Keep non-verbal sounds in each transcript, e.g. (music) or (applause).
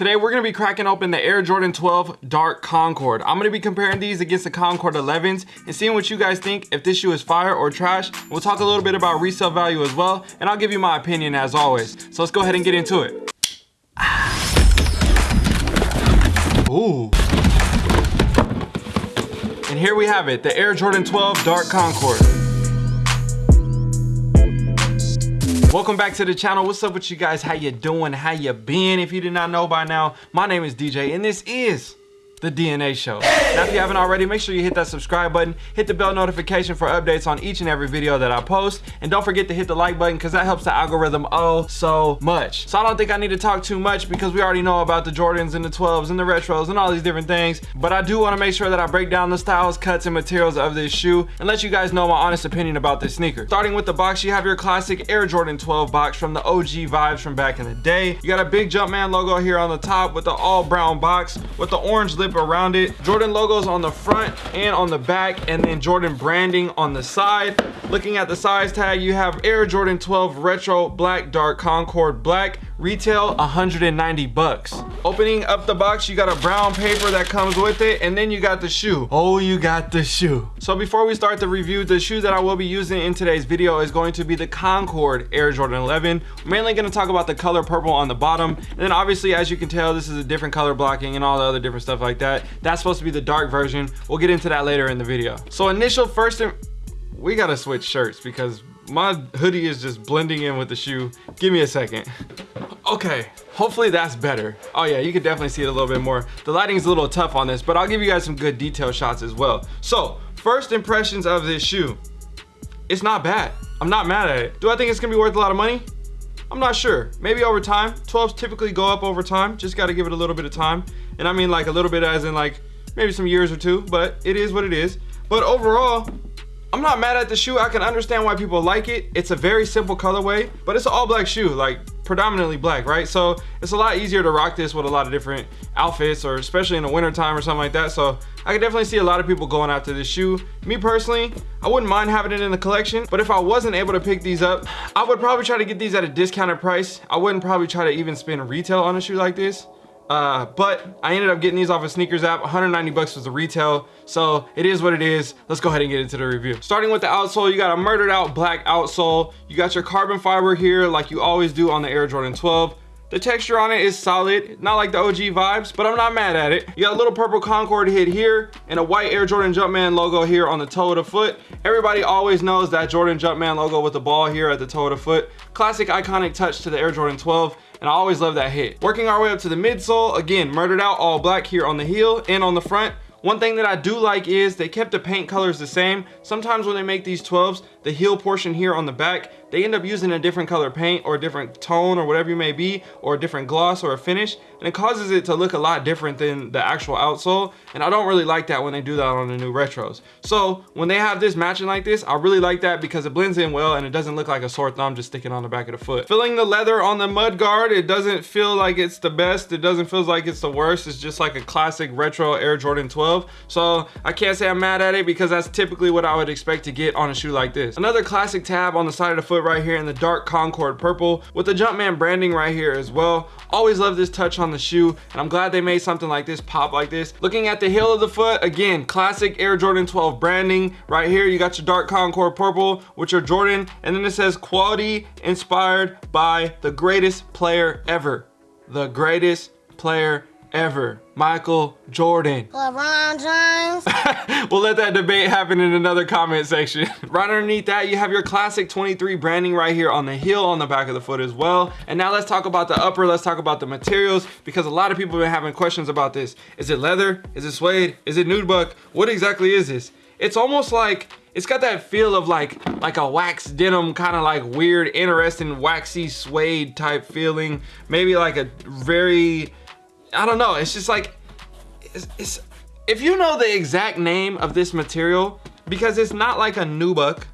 Today we're gonna be cracking open the Air Jordan 12 Dark Concord. I'm gonna be comparing these against the Concord 11s and seeing what you guys think, if this shoe is fire or trash. We'll talk a little bit about resale value as well, and I'll give you my opinion as always. So let's go ahead and get into it. Ooh. And here we have it, the Air Jordan 12 Dark Concord. Welcome back to the channel. What's up with you guys? How you doing? How you been? If you did not know by now, my name is DJ and this is the DNA show. Now, if you haven't already, make sure you hit that subscribe button, hit the bell notification for updates on each and every video that I post, and don't forget to hit the like button because that helps the algorithm oh so much. So I don't think I need to talk too much because we already know about the Jordans and the 12s and the retros and all these different things, but I do want to make sure that I break down the styles, cuts, and materials of this shoe and let you guys know my honest opinion about this sneaker. Starting with the box, you have your classic Air Jordan 12 box from the OG vibes from back in the day. You got a big Jumpman logo here on the top with the all brown box with the orange lip around it. Jordan logos on the front and on the back and then Jordan branding on the side. Looking at the size tag, you have Air Jordan 12 Retro Black Dark Concord Black. Retail 190 bucks. Opening up the box, you got a brown paper that comes with it and then you got the shoe. Oh, you got the shoe. So before we start the review, the shoe that I will be using in today's video is going to be the Concord Air Jordan 11. We're mainly gonna talk about the color purple on the bottom. And then obviously, as you can tell, this is a different color blocking and all the other different stuff like that. That's supposed to be the dark version. We'll get into that later in the video. So initial first, we gotta switch shirts because my hoodie is just blending in with the shoe. Give me a second. Okay, hopefully that's better. Oh yeah, you can definitely see it a little bit more. The lighting is a little tough on this, but I'll give you guys some good detail shots as well. So, first impressions of this shoe. It's not bad. I'm not mad at it. Do I think it's gonna be worth a lot of money? I'm not sure. Maybe over time. 12s typically go up over time. Just gotta give it a little bit of time. And I mean like a little bit as in like maybe some years or two, but it is what it is. But overall, I'm not mad at the shoe. I can understand why people like it. It's a very simple colorway, but it's an all black shoe, like predominantly black, right? So it's a lot easier to rock this with a lot of different outfits or especially in the winter time or something like that. So I can definitely see a lot of people going after this shoe. Me personally, I wouldn't mind having it in the collection, but if I wasn't able to pick these up, I would probably try to get these at a discounted price. I wouldn't probably try to even spend retail on a shoe like this. Uh, but I ended up getting these off of SNKRS app. 190 bucks was the retail. So it is what it is. Let's go ahead and get into the review. Starting with the outsole you got a murdered out black outsole. You got your carbon fiber here like you always do on the air jordan 12 the texture on it is solid, not like the OG vibes, but I'm not mad at it. You got a little purple Concord hit here and a white Air Jordan Jumpman logo here on the toe of the foot. Everybody always knows that Jordan Jumpman logo with the ball here at the toe of the foot. Classic iconic touch to the Air Jordan 12 and I always love that hit. Working our way up to the midsole, again, murdered out all black here on the heel and on the front. One thing that I do like is they kept the paint colors the same. Sometimes when they make these 12s, the heel portion here on the back, they end up using a different color paint or a different tone or whatever you may be, or a different gloss or a finish, and it causes it to look a lot different than the actual outsole, and I don't really like that when they do that on the new retros. So when they have this matching like this, I really like that because it blends in well and it doesn't look like a sore thumb just sticking on the back of the foot. Filling the leather on the mud guard, it doesn't feel like it's the best, it doesn't feel like it's the worst, it's just like a classic retro Air Jordan 12. So I can't say I'm mad at it because that's typically what I would expect to get on a shoe like this. Another classic tab on the side of the foot right here in the dark Concord purple with the Jumpman branding right here as well. Always love this touch on the shoe and I'm glad they made something like this pop like this. Looking at the heel of the foot, again, classic Air Jordan 12 branding. Right here, you got your dark Concord purple with your Jordan and then it says quality inspired by the greatest player ever. The greatest player ever. Michael Jordan. LeBron James. (laughs) we'll let that debate happen in another comment section. (laughs) right underneath that, you have your classic 23 branding right here on the heel on the back of the foot as well. And now let's talk about the upper. Let's talk about the materials because a lot of people have been having questions about this. Is it leather? Is it suede? Is it nubuck? What exactly is this? It's almost like it's got that feel of like like a wax denim kind of like weird interesting waxy suede type feeling maybe like a very I don't know. It's just like, it's, it's, if you know the exact name of this material, because it's not like a nubuck,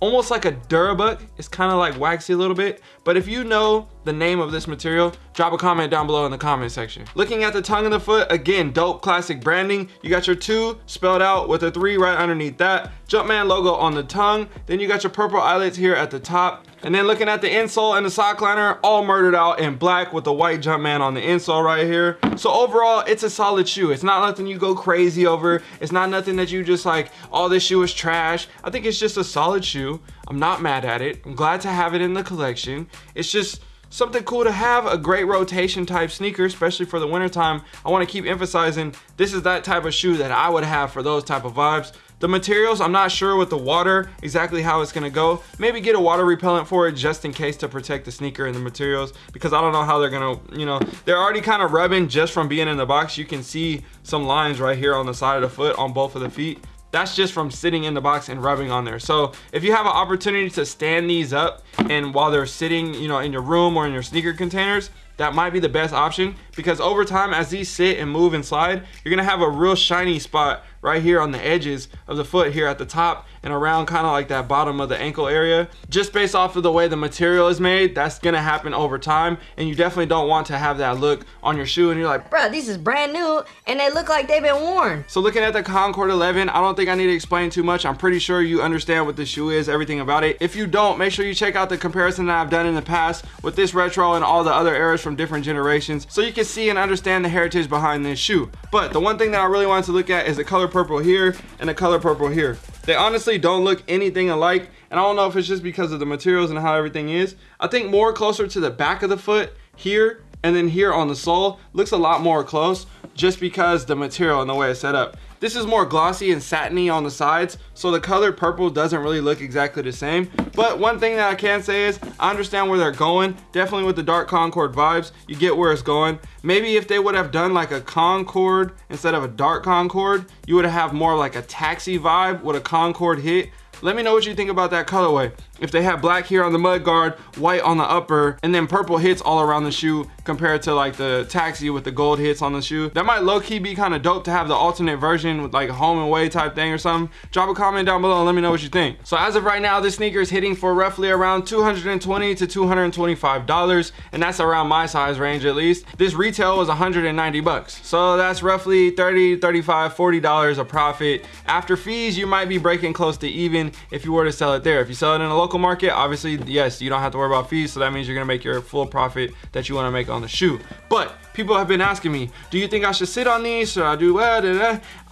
almost like a durabuck. It's kind of like waxy a little bit, But if you know the name of this material, drop a comment down below in the comment section. Looking at the tongue of the foot, again, dope classic branding. You got your two spelled out with a three right underneath that. Jumpman logo on the tongue. Then you got your purple eyelets here at the top. And then looking at the insole and the sock liner, all murdered out in black with the white Jumpman on the insole right here. So overall, it's a solid shoe. It's not nothing you go crazy over. It's not nothing that you just like, oh, this shoe is trash. I think it's just a solid shoe. I'm not mad at it. I'm glad to have it in the collection. It's just, something cool to have a great rotation type sneaker especially for the wintertime. I want to keep emphasizing this is that type of shoe that i would have for those type of vibes. The materials i'm not sure with the water exactly how it's to go. Maybe get a water repellent for it just in case to protect the sneaker and the materials because i don't know how they're to you know they're already kind of rubbing just from being in the box. You can see some lines right here on the side of the foot on both of the feet that's just from sitting in the box and rubbing on there. So if you have an opportunity to stand these up and while they're sitting you know in your room or in your sneaker containers that might be the best option because over time as these sit and move and slide you're gonna have a real shiny spot right here on the edges of the foot here at the top and around kind of like that bottom of the ankle area. Just based off of the way the material is made that's gonna happen over time. And you definitely don't want to have that look on your shoe and you're like bro these is brand new and they look like they've been worn. So looking at the concord 11 i don't think i need to explain too much. I'm pretty sure you understand what the shoe is everything about it. If you don't make sure you check out the comparison that i've done in the past with this retro and all the other eras from different generations so you can see and understand the heritage behind this shoe. But the one thing that i really wanted to look at is the color purple here and the color purple here. They honestly don't look anything alike. And I don't know if it's just because of the materials and how everything is. I think more closer to the back of the foot here and then here on the sole looks a lot more close just because the material and the way it's set up. This is more glossy and satiny on the sides, so the color purple doesn't really look exactly the same. But one thing that I can say is, I understand where they're going. Definitely with the dark Concord vibes, you get where it's going. Maybe if they would have done like a Concord instead of a dark Concord, you would have more like a taxi vibe with a Concord hit. Let me know what you think about that colorway. If they have black here on the mud guard, white on the upper, and then purple hits all around the shoe compared to like the taxi with the gold hits on the shoe. That might low-key be kind of dope to have the alternate version with like a home and away type thing or something. Drop a comment down below and let me know what you think. So as of right now, this sneaker is hitting for roughly around 220 to $225, and that's around my size range at least. This retail was 190 bucks. So that's roughly 30, 35, 40 dollars a profit. After fees, you might be breaking close to even if you were to sell it there. If you sell it in a local market, obviously, yes, you don't have to worry about fees. So that means you're gonna make your full profit that you wanna make on the shoe. But people have been asking me, do you think I should sit on these? Should I do what?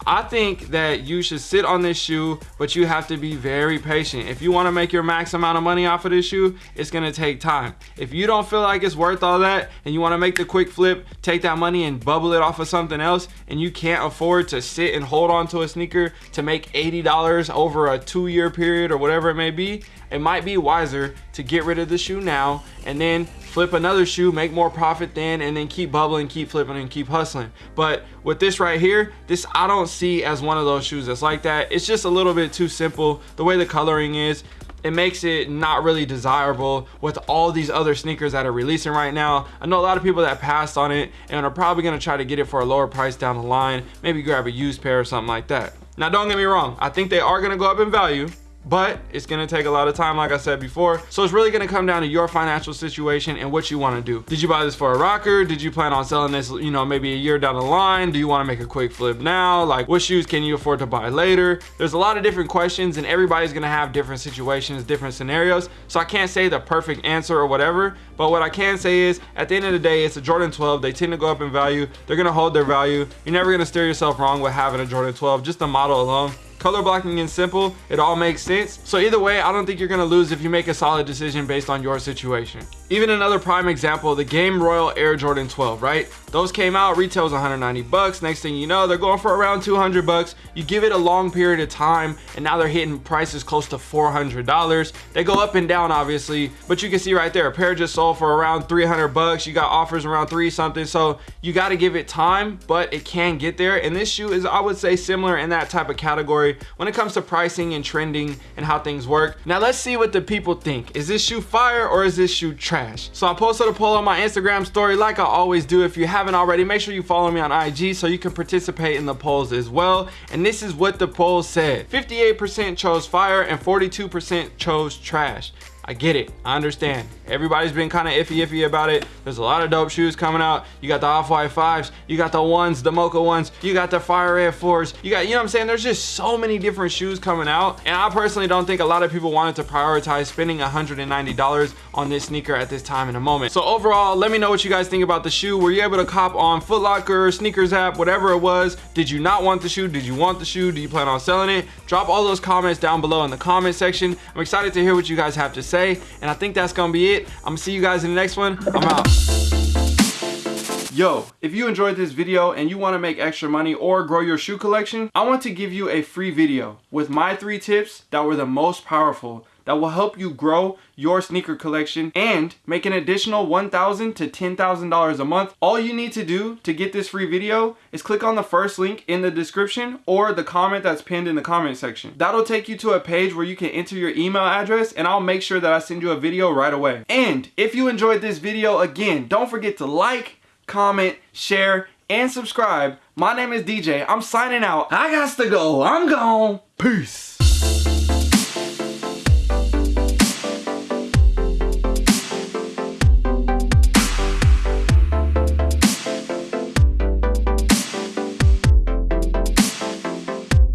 I think that you should sit on this shoe, but you have to be very patient. If you wanna make your max amount of money off of this shoe, it's gonna take time. If you don't feel like it's worth all that and you wanna make the quick flip, take that money and bubble it off of something else, and you can't afford to sit and hold on to a sneaker to make $80 over a two year period or whatever it may be, it might be wiser to get rid of the shoe now and then flip another shoe, make more profit then, and then keep bubbling, keep flipping, and keep hustling. But with this right here, this I don't see as one of those shoes that's like that. It's just a little bit too simple. The way the coloring is, it makes it not really desirable with all these other sneakers that are releasing right now. I know a lot of people that passed on it and are probably gonna try to get it for a lower price down the line, maybe grab a used pair or something like that. Now don't get me wrong, I think they are gonna go up in value but it's gonna take a lot of time like I said before. So it's really gonna come down to your financial situation and what you want to do. Did you buy this for a rocker? Did you plan on selling this you know maybe a year down the line? Do you want to make a quick flip now? Like what shoes can you afford to buy later? There's a lot of different questions and everybody's gonna have different situations different scenarios. So I can't say the perfect answer or whatever but what I can say is at the end of the day it's a Jordan 12 they tend to go up in value. They're gonna hold their value. You're never gonna steer yourself wrong with having a Jordan 12 just the model alone color blocking and simple it all makes sense. So either way i don't think you're gonna lose if you make a solid decision based on your situation. Even another prime example the game royal air jordan 12 right? Those came out retails 190 bucks. Next thing you know they're going for around 200 bucks. You give it a long period of time and now they're hitting prices close to 400 dollars. They go up and down obviously but you can see right there a pair just sold for around 300 bucks. You got offers around three something so you got to give it time but it can get there. And this shoe is i would say similar in that type of category when it comes to pricing and trending and how things work. Now let's see what the people think. Is this shoe fire or is this shoe trash? So I posted a poll on my Instagram story like I always do. If you haven't already, make sure you follow me on IG so you can participate in the polls as well. And this is what the poll said. 58% chose fire and 42% chose trash. I get it. I understand. Everybody's been kind of iffy iffy about it. There's a lot of dope shoes coming out. You got the Off-White 5s, you got the ones, the Mocha ones, you got the Fire Red 4s. You got, you know what I'm saying? There's just so many different shoes coming out. And I personally don't think a lot of people wanted to prioritize spending $190 on this sneaker at this time in a moment. So overall, let me know what you guys think about the shoe. Were you able to cop on Foot Locker, SNKRS app, whatever it was? Did you not want the shoe? Did you want the shoe? Do you plan on selling it? Drop all those comments down below in the comment section. I'm excited to hear what you guys have to say. And I think that's gonna be it. I'm gonna see you guys in the next one. I'm out. Yo, if you enjoyed this video and you wanna make extra money or grow your shoe collection, I want to give you a free video with my three tips that were the most powerful that will help you grow your sneaker collection and make an additional 1,000 to $10,000 a month. All you need to do to get this free video is click on the first link in the description or the comment that's pinned in the comment section. That'll take you to a page where you can enter your email address and I'll make sure that I send you a video right away. And if you enjoyed this video, again, don't forget to like, comment, share, and subscribe. My name is DJ. I'm signing out. I got to go. I'm gone. Peace.